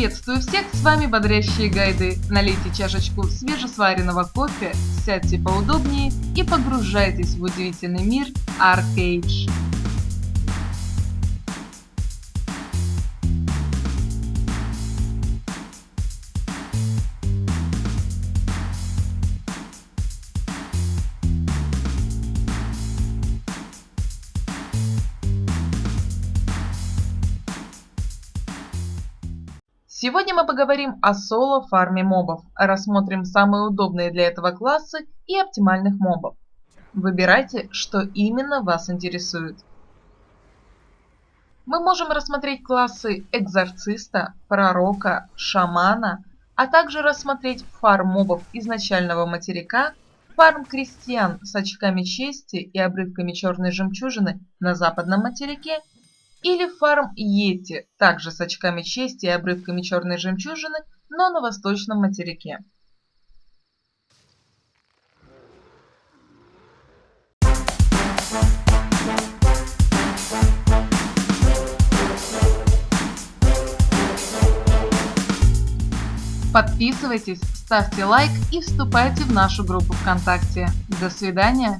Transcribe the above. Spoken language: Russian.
Приветствую всех, с вами Бодрящие Гайды. Налейте чашечку свежесваренного кофе, сядьте поудобнее и погружайтесь в удивительный мир Arcade. Сегодня мы поговорим о соло-фарме мобов, рассмотрим самые удобные для этого классы и оптимальных мобов. Выбирайте, что именно вас интересует. Мы можем рассмотреть классы экзорциста, пророка, шамана, а также рассмотреть фарм мобов изначального материка, фарм крестьян с очками чести и обрывками черной жемчужины на западном материке или фарм Йети, также с очками чести и обрывками черной жемчужины, но на восточном материке. Подписывайтесь, ставьте лайк и вступайте в нашу группу ВКонтакте. До свидания!